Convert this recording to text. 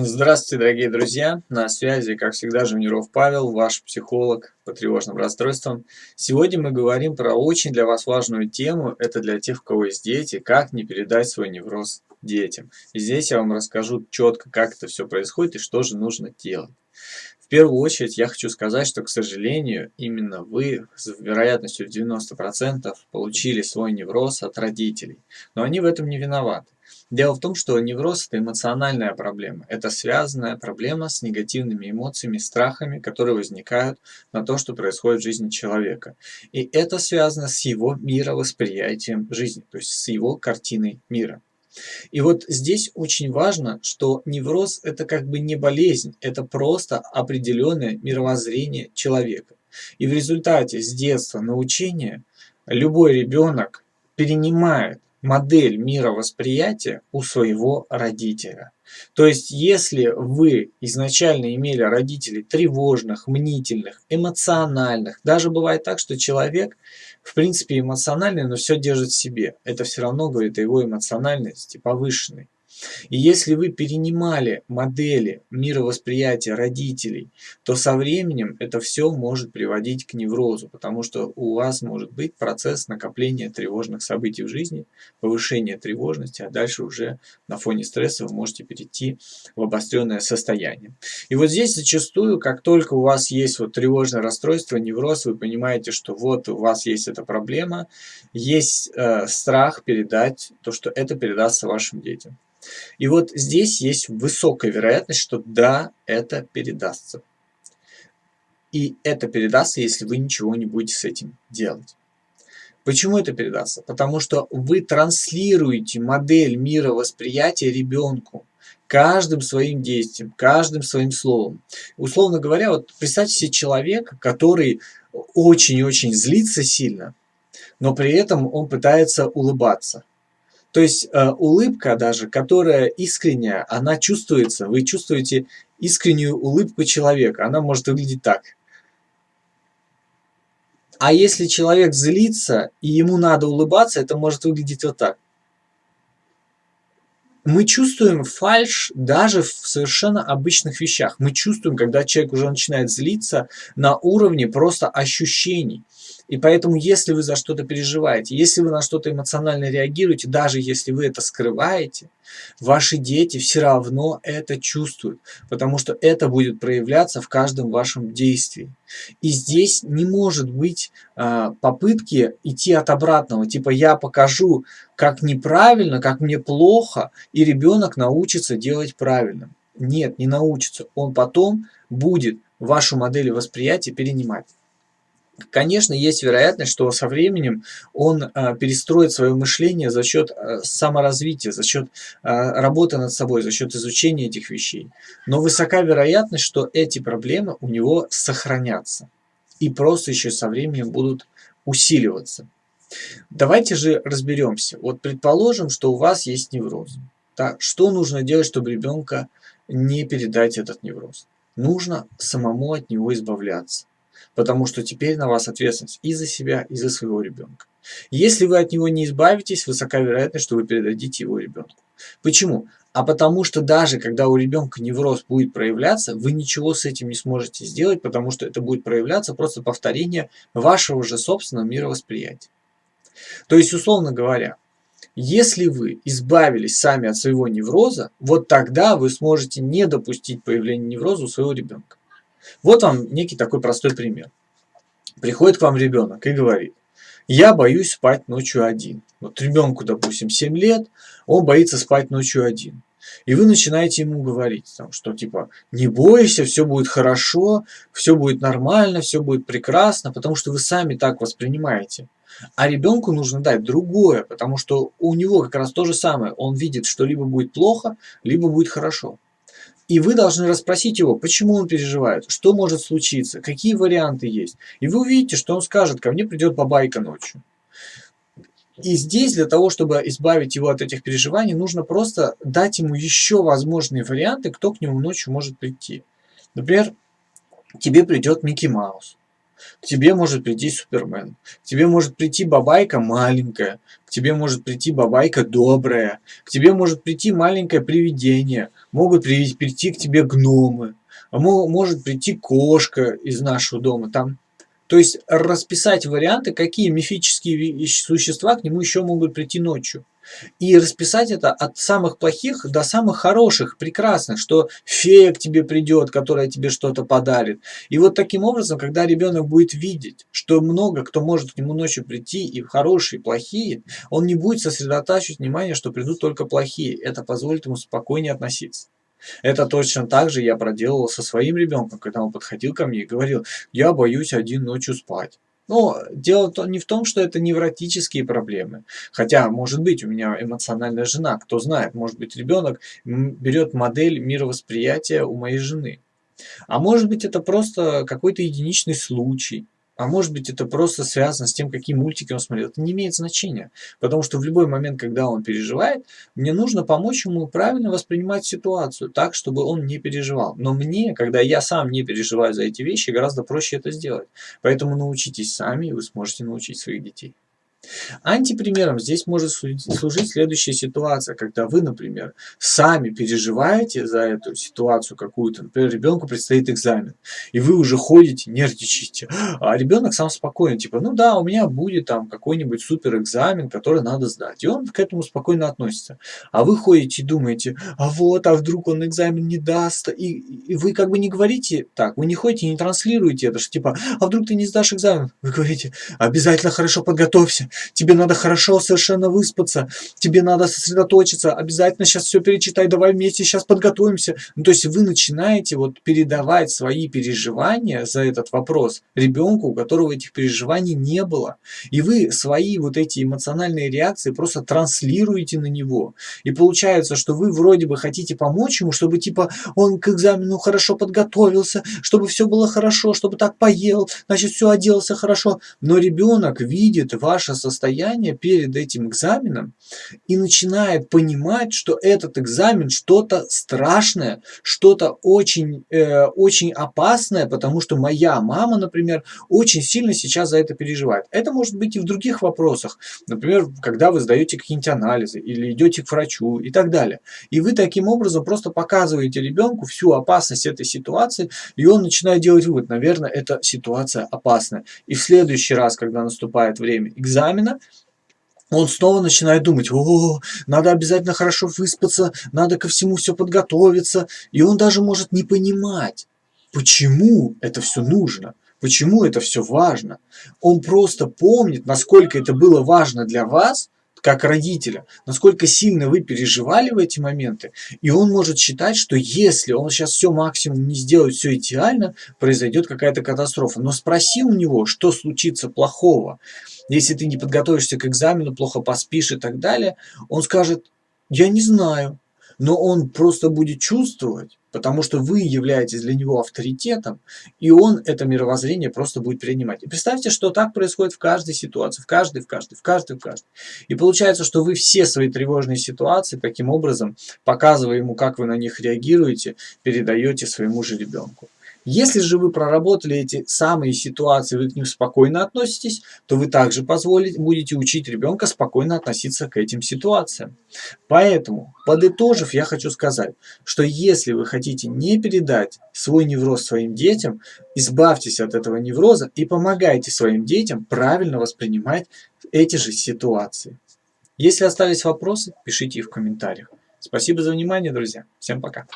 Здравствуйте, дорогие друзья! На связи, как всегда, Жуниров Павел, ваш психолог по тревожным расстройствам. Сегодня мы говорим про очень для вас важную тему. Это для тех, у кого есть дети, как не передать свой невроз детям. И здесь я вам расскажу четко, как это все происходит и что же нужно делать. В первую очередь я хочу сказать, что, к сожалению, именно вы с вероятностью 90% получили свой невроз от родителей. Но они в этом не виноваты. Дело в том, что невроз – это эмоциональная проблема. Это связанная проблема с негативными эмоциями, страхами, которые возникают на то, что происходит в жизни человека. И это связано с его мировосприятием жизни, то есть с его картиной мира. И вот здесь очень важно, что невроз – это как бы не болезнь, это просто определенное мировоззрение человека. И в результате с детства научения любой ребенок перенимает модель мировосприятия у своего родителя. То есть, если вы изначально имели родителей тревожных, мнительных, эмоциональных, даже бывает так, что человек, в принципе, эмоциональный, но все держит в себе, это все равно говорит о его эмоциональности повышенной. И если вы перенимали модели мировосприятия родителей, то со временем это все может приводить к неврозу, потому что у вас может быть процесс накопления тревожных событий в жизни, повышения тревожности, а дальше уже на фоне стресса вы можете перейти в обостренное состояние. И вот здесь зачастую, как только у вас есть вот тревожное расстройство, невроз, вы понимаете, что вот у вас есть эта проблема, есть э, страх передать то, что это передастся вашим детям. И вот здесь есть высокая вероятность, что да, это передастся. И это передастся, если вы ничего не будете с этим делать. Почему это передастся? Потому что вы транслируете модель мира восприятия ребенку каждым своим действием, каждым своим словом. Условно говоря, вот представьте себе человека, который очень-очень злится сильно, но при этом он пытается улыбаться. То есть э, улыбка даже, которая искренняя, она чувствуется. Вы чувствуете искреннюю улыбку человека. Она может выглядеть так. А если человек злится, и ему надо улыбаться, это может выглядеть вот так. Мы чувствуем фальш даже в совершенно обычных вещах. Мы чувствуем, когда человек уже начинает злиться на уровне просто ощущений. И поэтому, если вы за что-то переживаете, если вы на что-то эмоционально реагируете, даже если вы это скрываете, ваши дети все равно это чувствуют, потому что это будет проявляться в каждом вашем действии. И здесь не может быть э, попытки идти от обратного, типа я покажу, как неправильно, как мне плохо, и ребенок научится делать правильно. Нет, не научится. Он потом будет вашу модель восприятия перенимать. Конечно, есть вероятность, что со временем он э, перестроит свое мышление за счет э, саморазвития, за счет э, работы над собой, за счет изучения этих вещей. Но высока вероятность, что эти проблемы у него сохранятся и просто еще со временем будут усиливаться. Давайте же разберемся. Вот предположим, что у вас есть невроз. Так, что нужно делать, чтобы ребенка не передать этот невроз? Нужно самому от него избавляться потому что теперь на вас ответственность и за себя, и за своего ребенка. Если вы от него не избавитесь, высока вероятность, что вы передадите его ребенку. Почему? А потому что даже когда у ребенка невроз будет проявляться, вы ничего с этим не сможете сделать, потому что это будет проявляться просто повторение вашего же собственного мировосприятия. То есть, условно говоря, если вы избавились сами от своего невроза, вот тогда вы сможете не допустить появления невроза у своего ребенка. Вот вам некий такой простой пример. Приходит к вам ребенок и говорит, я боюсь спать ночью один. Вот ребенку, допустим, 7 лет, он боится спать ночью один. И вы начинаете ему говорить, там, что типа не бойся, все будет хорошо, все будет нормально, все будет прекрасно, потому что вы сами так воспринимаете. А ребенку нужно дать другое, потому что у него как раз то же самое. Он видит, что либо будет плохо, либо будет хорошо. И вы должны расспросить его, почему он переживает, что может случиться, какие варианты есть. И вы увидите, что он скажет, ко мне придет бабайка ночью. И здесь для того, чтобы избавить его от этих переживаний, нужно просто дать ему еще возможные варианты, кто к нему ночью может прийти. Например, тебе придет Микки Маус. К тебе может прийти Супермен, к тебе может прийти бабайка маленькая, к тебе может прийти бабайка добрая, к тебе может прийти маленькое привидение, могут прийти к тебе гномы, а может прийти кошка из нашего дома. Там. То есть расписать варианты, какие мифические существа к нему еще могут прийти ночью. И расписать это от самых плохих до самых хороших, прекрасных, что фея к тебе придет, которая тебе что-то подарит. И вот таким образом, когда ребенок будет видеть, что много кто может к нему ночью прийти, и хорошие, и плохие, он не будет сосредотачивать внимание, что придут только плохие. Это позволит ему спокойнее относиться. Это точно так же я проделывал со своим ребенком, когда он подходил ко мне и говорил, я боюсь один ночью спать. Но дело не в том, что это невротические проблемы. Хотя, может быть, у меня эмоциональная жена, кто знает, может быть, ребенок берет модель мировосприятия у моей жены. А может быть, это просто какой-то единичный случай. А может быть это просто связано с тем, какие мультики он смотрел. Это не имеет значения. Потому что в любой момент, когда он переживает, мне нужно помочь ему правильно воспринимать ситуацию, так, чтобы он не переживал. Но мне, когда я сам не переживаю за эти вещи, гораздо проще это сделать. Поэтому научитесь сами, и вы сможете научить своих детей. Антипримером здесь может служить следующая ситуация, когда вы, например, сами переживаете за эту ситуацию какую-то, например, ребенку предстоит экзамен, и вы уже ходите, нервничаете, а ребенок сам спокойно, типа, ну да, у меня будет там какой-нибудь супер экзамен, который надо сдать, и он к этому спокойно относится. А вы ходите и думаете, а вот, а вдруг он экзамен не даст, и, и вы как бы не говорите так, вы не ходите, не транслируете это, что типа, а вдруг ты не сдашь экзамен, вы говорите, обязательно хорошо подготовься, тебе надо хорошо совершенно выспаться, тебе надо сосредоточиться, обязательно сейчас все перечитай, давай вместе сейчас подготовимся. Ну, то есть вы начинаете вот передавать свои переживания за этот вопрос ребенку, у которого этих переживаний не было. И вы свои вот эти эмоциональные реакции просто транслируете на него. И получается, что вы вроде бы хотите помочь ему, чтобы типа он к экзамену хорошо подготовился, чтобы все было хорошо, чтобы так поел, значит все оделся хорошо. Но ребенок видит ваше состояние перед этим экзаменом и начинает понимать, что этот экзамен что-то страшное, что-то очень, э, очень опасное, потому что моя мама, например, очень сильно сейчас за это переживает. Это может быть и в других вопросах. Например, когда вы сдаете какие-нибудь анализы или идете к врачу и так далее. И вы таким образом просто показываете ребенку всю опасность этой ситуации, и он начинает делать вывод, наверное, эта ситуация опасная. И в следующий раз, когда наступает время экзамена, он снова начинает думать, о, надо обязательно хорошо выспаться, надо ко всему все подготовиться. И он даже может не понимать, почему это все нужно, почему это все важно. Он просто помнит, насколько это было важно для вас, как родителя, насколько сильно вы переживали в эти моменты, и он может считать, что если он сейчас все максимум не сделает, все идеально, произойдет какая-то катастрофа. Но спроси у него, что случится плохого, если ты не подготовишься к экзамену, плохо поспишь и так далее, он скажет, я не знаю, но он просто будет чувствовать, потому что вы являетесь для него авторитетом, и он это мировоззрение просто будет принимать. И представьте, что так происходит в каждой ситуации, в каждой, в каждой, в каждой, в каждой. И получается, что вы все свои тревожные ситуации таким образом, показывая ему, как вы на них реагируете, передаете своему же ребенку. Если же вы проработали эти самые ситуации, вы к ним спокойно относитесь, то вы также позволите, будете учить ребенка спокойно относиться к этим ситуациям. Поэтому, подытожив, я хочу сказать, что если вы хотите не передать свой невроз своим детям, избавьтесь от этого невроза и помогайте своим детям правильно воспринимать эти же ситуации. Если остались вопросы, пишите их в комментариях. Спасибо за внимание, друзья. Всем пока.